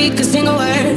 speak a single word.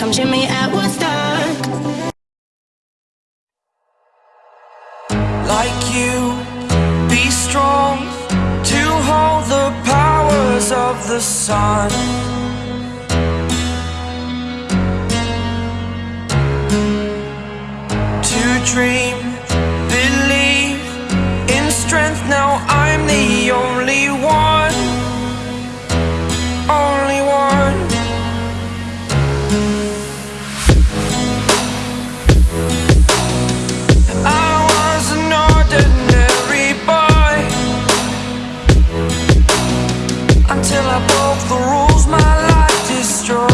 like I'm Jimmy at Woodstock. Like you, be strong to hold the powers of the sun. To dream. till I broke the rules. My life destroyed.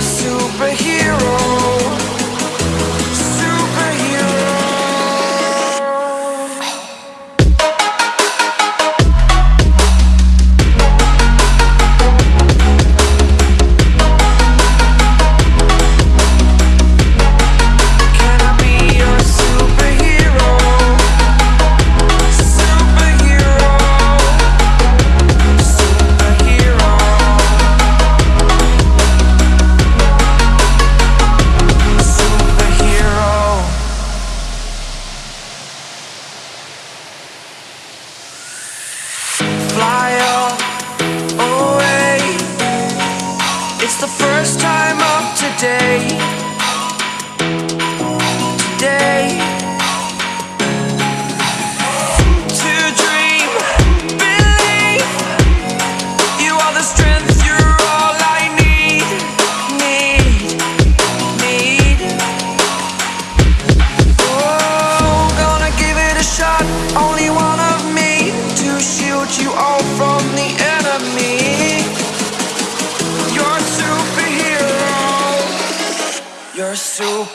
soon first time of today.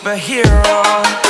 superhero.